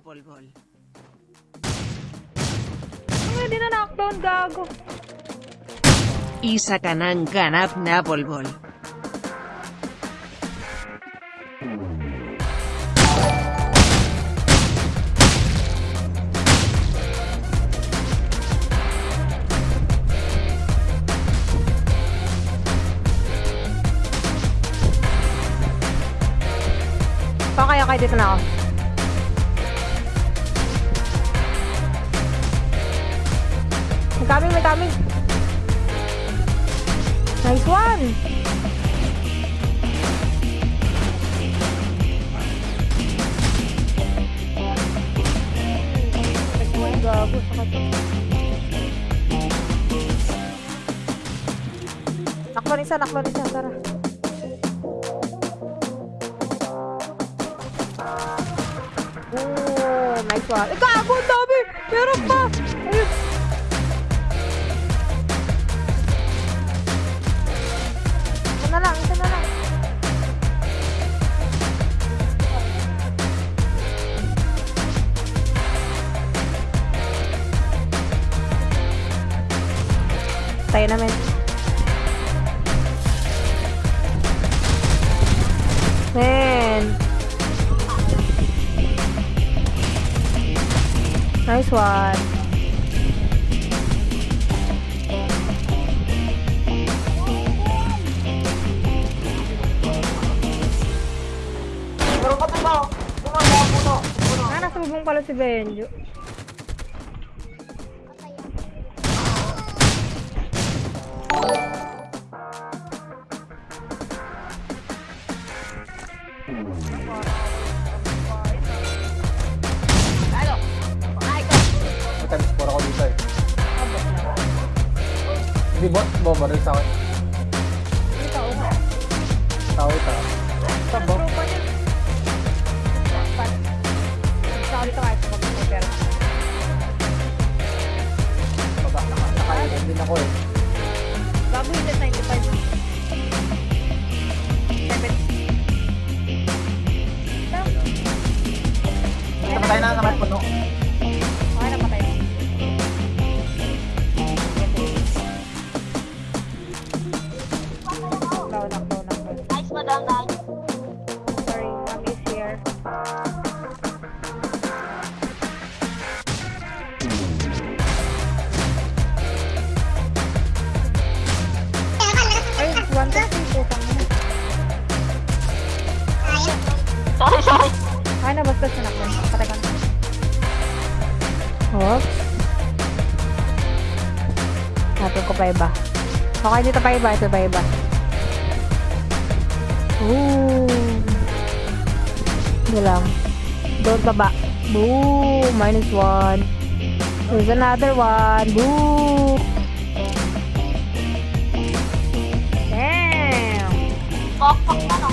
bolbol. Ang hindi na knockdown, gago. Isa ka ng ganap na bolbol. Pa kaya kayo dito na ako. Coming, may coming. Nice one! Gago, sakit to. Naklo isa, naklo isa, tara. Oh, nice one. Gago, ang dami! Meron pa! Tayo namin. Man. Nice one. Ah, nasa bubong pala si Benjo. Ano? Ay ko! Matag-spore ako dito eh. Hindi bot, bobo rin sa akin. Hindi tao ba? Tao ito. Tabo. Tao dito kahit pag may pera. Baba, nakakalitin din ako eh. Bago yung naman puno. Okay, napatay mo. Knockdown, knockdown, knockdown. Nice, madam, nice. Sorry, mom is here. Ay, one to three po kami. Sorry, sorry. Ay, nabastos na ako. Oops. Natin ko pa iba. Okay, dito pa iba. Ito pa iba. Ooh. Ito lang. Doon baba. Boom! Minus one. There's another one. Boom! Damn! Pokpok na naman.